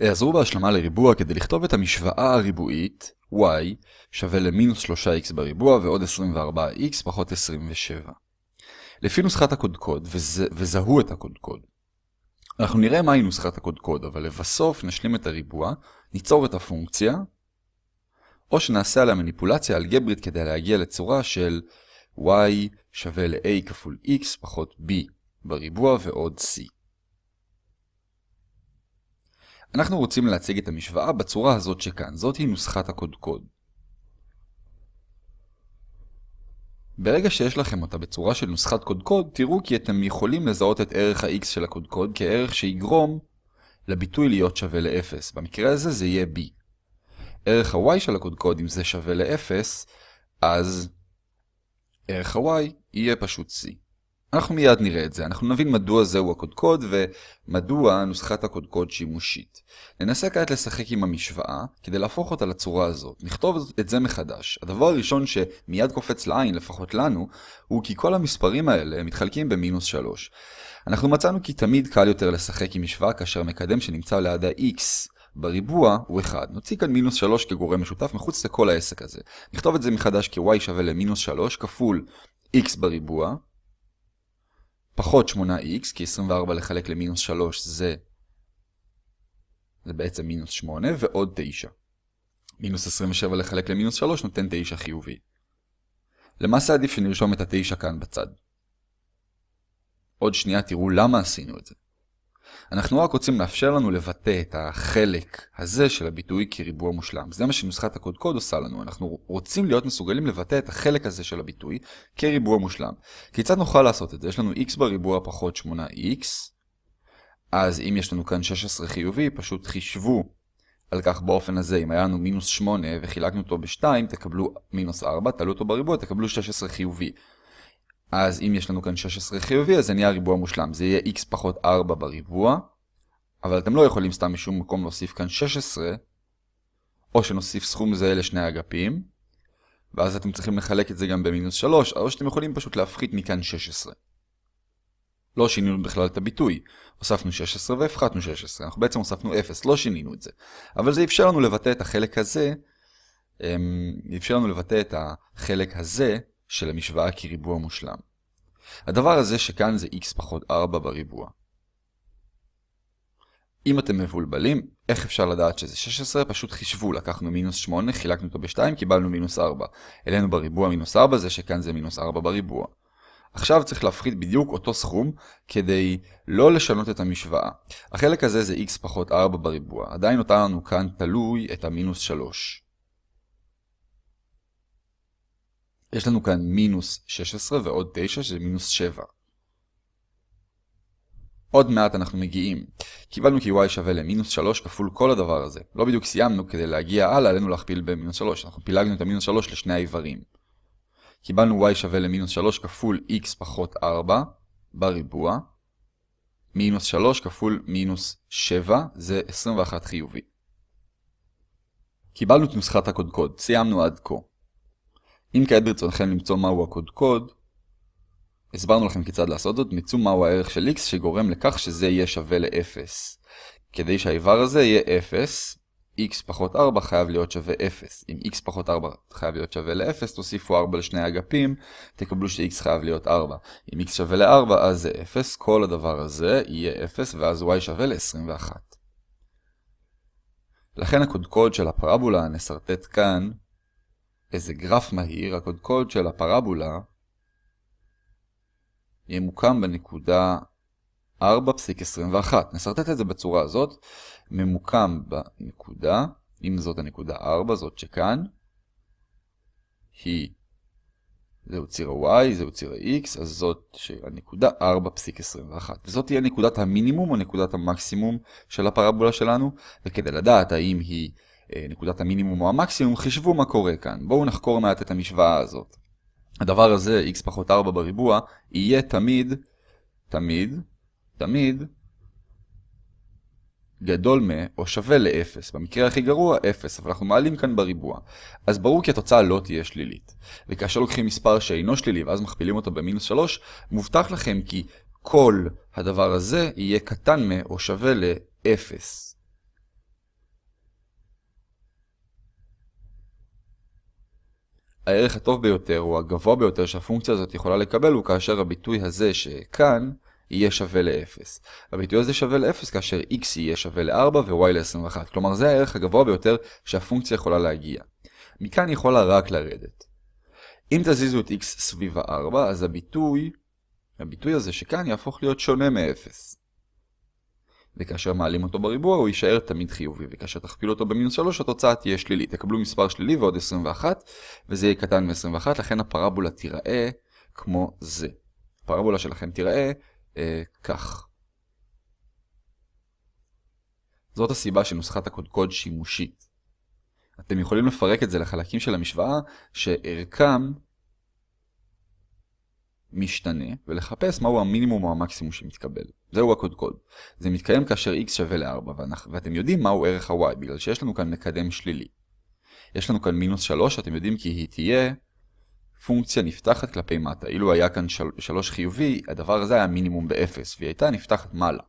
העזרו בהשלמה לריבוע כדי לכתוב את המשוואה הריבועית y שווה למינוס 3x בריבוע ועוד 24x פחות 27. לפי נוסחת הקודקוד, וזה, וזהו את הקודקוד. אנחנו נראה מהי נוסחת הקודקוד, אבל לבסוף נשלים את הריבוע, ניצור את הפונקציה, או שנעשה עליה מניפולציה אלגברית כדי להגיע לצורה של y שווה ל-a כפול x פחות b בריבוע ועוד c. אנחנו רוצים להציג את המשוואה בצורה הזאת שכאן, זאת היא נוסחת הקודקוד. ברגע שיש לכם אותה בצורה של נוסחת קודקוד, תראו כי אתם יכולים לזהות את ערך ה-x של הקודקוד כערך שיגרום לביטוי להיות שווה ל-0. במקרה הזה זה יהיה b. ערך ה-y של הקודקוד, אם זה שווה ל-0, אז ערך ה-y יהיה פשוט c. אנחנו מיד נראה את זה, אנחנו נבין מדוע זהו הקודקוד ומדוע נוסחת הקודקוד שימושית. ננסה כעת לשחק עם המשוואה כדי להפוך אותה לצורה הזאת. נכתוב את זה מחדש. הדבר הראשון שמיד קופץ לעין, לפחות לנו, הוא כי כל המספרים האלה מתחלקים במינוס 3. אנחנו מצאנו כי תמיד קל יותר לשחק עם משוואה כאשר מקדם שנמצא ליד ה-x בריבוע הוא 1. נוציא כאן מינוס 3 כגורם משותף מחוץ לכל העסק הזה. נכתוב את זה מחדש כ-y שווה למינוס 3 כפול x בריבוע פחות 8x, כי 24 לחלק למינוס 3 זה, זה בעצם מינוס 8, ועוד 9. מינוס 27 לחלק למינוס 3 נותן 9 חיובי. למעשה עדיף שנרשום את ה-9 כאן בצד. עוד שנייה תראו למה עשינו את זה. אנחנו רק רוצים לאפשר לנו לבטא את החלק הזה של הביטוי כריבוע מושלם. זה מה שנוסחת הקודקוד עושה לנו. אנחנו רוצים להיות מסוגלים לבטא את החלק הזה של הביטוי כריבוע מושלם. כיצד נוכל לעשות את זה? יש לנו x בריבוע פחות 8x, אז אם יש לנו כאן 16 חיובי, פשוט חישבו על כך באופן הזה. אם היה לנו מינוס 8 וחילקנו אותו ב-2, תקבלו מינוס 4, תעלו אותו בריבוע, תקבלו 16 חיובי. אז אם יש לנו כאן 16 חיובי, אז זה נהיה ריבוע מושלם. זה יהיה x פחות 4 בריבוע, אבל אתם לא יכולים סתם משום מקום להוסיף כאן 16, או שנוסיף סכום זהה לשני אגפים, ואז אתם צריכים לחלק את זה גם במינוס 3, או שאתם יכולים פשוט להפחית מכאן 16. לא שינינו בכלל את הביטוי. הוספנו 16 והפחתנו 16. אנחנו בעצם הוספנו 0, לא שינינו את זה. אבל זה אפשר לנו לבטא את החלק הזה, אמ, אפשר לנו לבטא את החלק הזה של המשוואה כריבוע מושלם. הדבר הזה שכאן זה x פחות 4 בריבוע. אם אתם מבולבלים, איך אפשר לדעת שזה 16? פשוט חישבו, לקחנו מינוס 8, חילקנו אותו ב-2, קיבלנו מינוס 4. אלינו בריבוע מינוס 4 זה שכאן זה מינוס 4 בריבוע. עכשיו צריך להפחית בדיוק אותו סכום כדי לא לשנות את המשוואה. החלק הזה זה x פחות 4 בריבוע. עדיין נותר לנו כאן תלוי את המינוס 3. יש לנו כאן מינוס 16 ועוד 9 שזה מינוס 7. עוד מעט אנחנו מגיעים. קיבלנו כי y שווה למינוס 3 כפול כל הדבר הזה. לא בדיוק סיימנו, כדי להגיע הלאה עלינו להכפיל במינוס 3. אנחנו פילגנו את המינוס 3 לשני האיברים. קיבלנו y שווה למינוס 3 כפול x פחות 4 בריבוע. מינוס 3 כפול מינוס 7 זה 21 חיובי. קיבלנו את נוסחת הקודקוד, סיימנו עד כה. אם כעת ברצונכם למצוא מהו הקודקוד, הסברנו לכם כיצד לעשות זאת, מצאו מהו הערך של x שגורם לכך שזה יהיה שווה ל-0. כדי שהאיבר הזה יהיה 0, x פחות 4 חייב להיות שווה 0. אם x פחות 4 חייב להיות שווה ל-0, תוסיפו 4 לשני האגפים, תקבלו ש-x חייב להיות 4. אם x שווה ל-4, אז זה 0, כל הדבר הזה יהיה 0, ואז y שווה ל-21. לכן הקודקוד של הפרבולה נסרטט כאן איזה גרף מהיר, הקודקוד של הפרבולה ימוקם בנקודה 4.21. נסרטט את זה בצורה הזאת, ממוקם בנקודה, אם זאת הנקודה 4, זאת שכאן, היא, זהו ציר ה-y, זהו ציר ה-x, אז זאת הנקודה 4.21. וזאת תהיה נקודת המינימום או נקודת המקסימום של הפרבולה שלנו, וכדי לדעת האם היא נקודת המינימום או המקסימום, חישבו מה קורה כאן. בואו נחקור מעט את המשוואה הזאת. הדבר הזה, x פחות 4 בריבוע, יהיה תמיד, תמיד, תמיד, גדול מ, או שווה ל-0. במקרה הכי גרוע, 0, אבל אנחנו מעלים כאן בריבוע. אז ברור כי התוצאה לא תהיה שלילית. וכאשר לוקחים מספר שאינו שלילי ואז מכפילים אותו במינוס 3, מובטח לכם כי כל הדבר הזה יהיה קטן מ, או שווה ל-0. הערך הטוב ביותר, או הגבוה ביותר שהפונקציה הזאת יכולה לקבל, הוא כאשר הביטוי הזה שכאן יהיה שווה ל-0. הביטוי הזה שווה ל-0 כאשר x יהיה שווה ל-4 ו-y ל-21. כלומר, זה הערך הגבוה ביותר שהפונקציה יכולה להגיע. מכאן יכולה רק לרדת. אם תזיזו את x סביב ה-4, אז הביטוי, הביטוי הזה שכאן יהפוך להיות שונה מ-0. וכאשר מעלים אותו בריבוע הוא יישאר תמיד חיובי, וכאשר תכפילו אותו במינוס 3 התוצאה תהיה שלילית. תקבלו מספר שלילי ועוד 21, וזה יהיה קטן מ-21, לכן הפרבולה תיראה כמו זה. הפרבולה שלכם תיראה אה, כך. זאת הסיבה שנוסחת הקודקוד שימושית. אתם יכולים לפרק את זה לחלקים של המשוואה שערכם משתנה ולחפש מהו המינימום או המקסימום שמתקבל. זהו הקודקוד. זה מתקיים כאשר x שווה ל-4 ואתם יודעים מהו ערך ה-y בגלל שיש לנו כאן מקדם שלילי. יש לנו כאן מינוס 3, אתם יודעים כי היא תהיה פונקציה נפתחת כלפי מטה. אילו היה כאן 3 חיובי, הדבר הזה היה מינימום ב-0 והיא הייתה נפתחת מעלה.